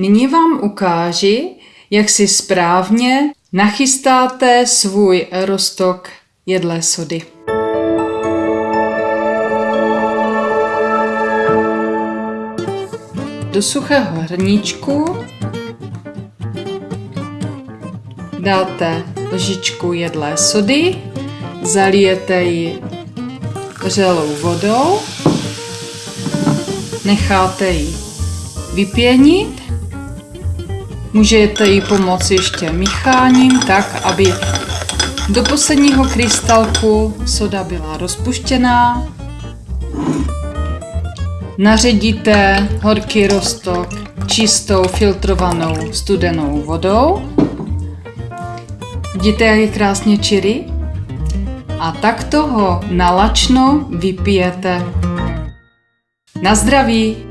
Nyní vám ukáži, jak si správně nachystáte svůj roztok jedlé sody. Do suchého hrníčku dáte lžičku jedlé sody, zalijete ji vřelou vodou, necháte ji vypěnit, můžete jí pomoci ještě mícháním, tak aby do posledního krystalku soda byla rozpuštěná. Naředíte horký roztok čistou filtrovanou studenou vodou. Vidíte, jak je krásně čirý? A takto ho nalačno vypijete. Na zdraví!